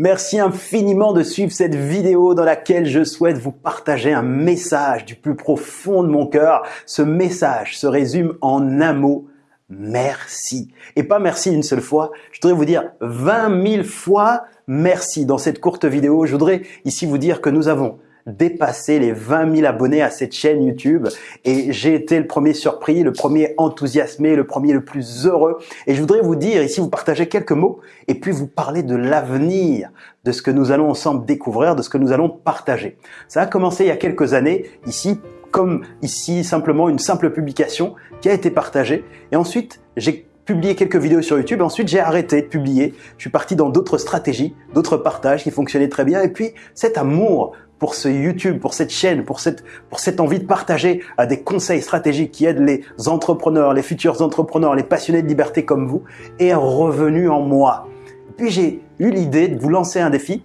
Merci infiniment de suivre cette vidéo dans laquelle je souhaite vous partager un message du plus profond de mon cœur. Ce message se résume en un mot, merci. Et pas merci une seule fois, je voudrais vous dire 20 000 fois merci. Dans cette courte vidéo, je voudrais ici vous dire que nous avons dépasser les 20 000 abonnés à cette chaîne YouTube et j'ai été le premier surpris, le premier enthousiasmé, le premier le plus heureux et je voudrais vous dire ici, vous partager quelques mots et puis vous parler de l'avenir, de ce que nous allons ensemble découvrir, de ce que nous allons partager. Ça a commencé il y a quelques années ici comme ici simplement une simple publication qui a été partagée et ensuite j'ai publié quelques vidéos sur YouTube. Ensuite, j'ai arrêté de publier. Je suis parti dans d'autres stratégies, d'autres partages qui fonctionnaient très bien. Et puis, cet amour pour ce YouTube, pour cette chaîne, pour cette, pour cette envie de partager à des conseils stratégiques qui aident les entrepreneurs, les futurs entrepreneurs, les passionnés de liberté comme vous, est revenu en moi. Puis j'ai eu l'idée de vous lancer un défi.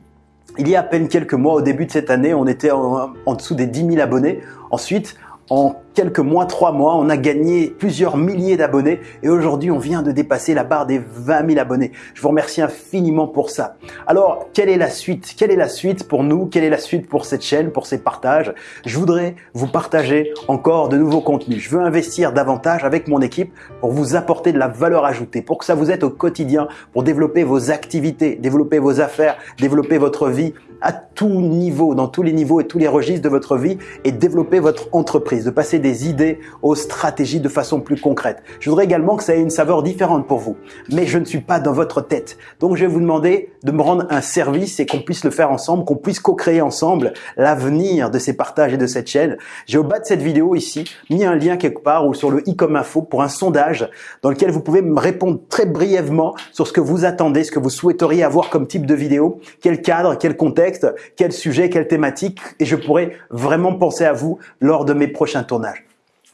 Il y a à peine quelques mois, au début de cette année, on était en, en dessous des 10 000 abonnés. Ensuite, en quelques mois, trois mois, on a gagné plusieurs milliers d'abonnés et aujourd'hui, on vient de dépasser la barre des 20 000 abonnés. Je vous remercie infiniment pour ça. Alors, quelle est la suite? Quelle est la suite pour nous? Quelle est la suite pour cette chaîne, pour ces partages? Je voudrais vous partager encore de nouveaux contenus. Je veux investir davantage avec mon équipe pour vous apporter de la valeur ajoutée, pour que ça vous aide au quotidien, pour développer vos activités, développer vos affaires, développer votre vie à tout niveau, dans tous les niveaux et tous les registres de votre vie et développer votre entreprise, de passer des idées aux stratégies de façon plus concrète. Je voudrais également que ça ait une saveur différente pour vous, mais je ne suis pas dans votre tête. Donc je vais vous demander de me rendre un service et qu'on puisse le faire ensemble, qu'on puisse co-créer ensemble l'avenir de ces partages et de cette chaîne. J'ai au bas de cette vidéo ici mis un lien quelque part ou sur le i comme info pour un sondage dans lequel vous pouvez me répondre très brièvement sur ce que vous attendez, ce que vous souhaiteriez avoir comme type de vidéo, quel cadre, quel contexte, quel sujet, quelle thématique, et je pourrais vraiment penser à vous lors de mes prochains tournages.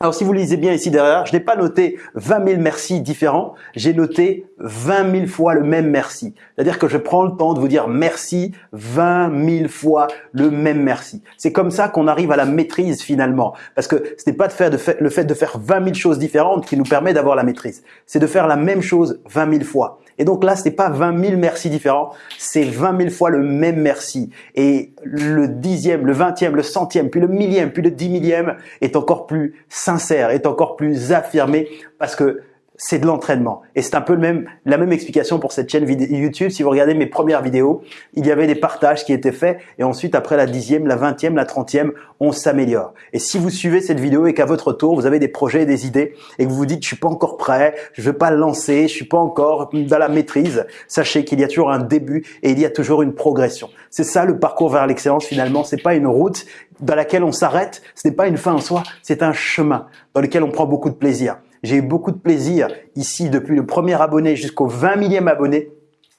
Alors si vous lisez bien ici derrière, je n'ai pas noté 20 000 merci différents, j'ai noté 20 000 fois le même merci. C'est-à-dire que je prends le temps de vous dire merci 20 000 fois le même merci. C'est comme ça qu'on arrive à la maîtrise finalement. Parce que ce n'est pas de faire le fait de faire 20 000 choses différentes qui nous permet d'avoir la maîtrise. C'est de faire la même chose 20 000 fois. Et donc là, ce n'est pas 20 000 merci différents, c'est 20 000 fois le même merci. Et le dixième, le vingtième, le centième, puis le millième, puis le dix millième est encore plus est encore plus affirmé parce que c'est de l'entraînement. Et c'est un peu le même, la même explication pour cette chaîne YouTube. Si vous regardez mes premières vidéos, il y avait des partages qui étaient faits et ensuite après la dixième, la vingtième, la trentième, on s'améliore. Et si vous suivez cette vidéo et qu'à votre tour, vous avez des projets et des idées et que vous vous dites, je suis pas encore prêt, je veux pas le lancer, je suis pas encore dans la maîtrise, sachez qu'il y a toujours un début et il y a toujours une progression. C'est ça le parcours vers l'excellence finalement. C'est pas une route dans laquelle on s'arrête. Ce n'est pas une fin en soi. C'est un chemin dans lequel on prend beaucoup de plaisir. J'ai eu beaucoup de plaisir ici depuis le premier abonné jusqu'au 20 millième abonné.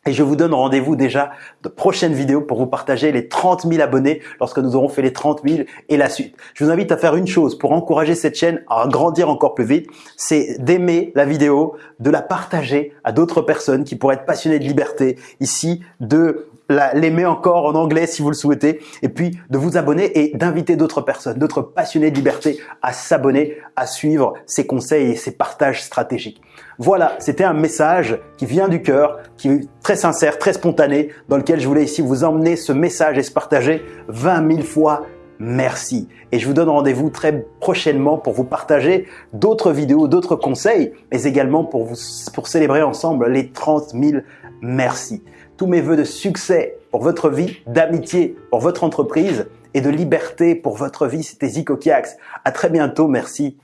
Et je vous donne rendez-vous déjà de prochaines vidéos pour vous partager les 30 000 abonnés lorsque nous aurons fait les 30 000 et la suite. Je vous invite à faire une chose pour encourager cette chaîne à grandir encore plus vite, c'est d'aimer la vidéo, de la partager à d'autres personnes qui pourraient être passionnées de liberté ici, de l'aimer encore en anglais si vous le souhaitez, et puis de vous abonner et d'inviter d'autres personnes, d'autres passionnés de liberté à s'abonner, à suivre ces conseils et ces partages stratégiques. Voilà, c'était un message qui vient du cœur, qui est très sincère, très spontané, dans lequel je voulais ici vous emmener ce message et se partager 20 000 fois merci. Et je vous donne rendez-vous très prochainement pour vous partager d'autres vidéos, d'autres conseils, mais également pour, vous, pour célébrer ensemble les 30 000 merci tous mes voeux de succès pour votre vie, d'amitié pour votre entreprise et de liberté pour votre vie. C'était Zico Kiax. À très bientôt. Merci.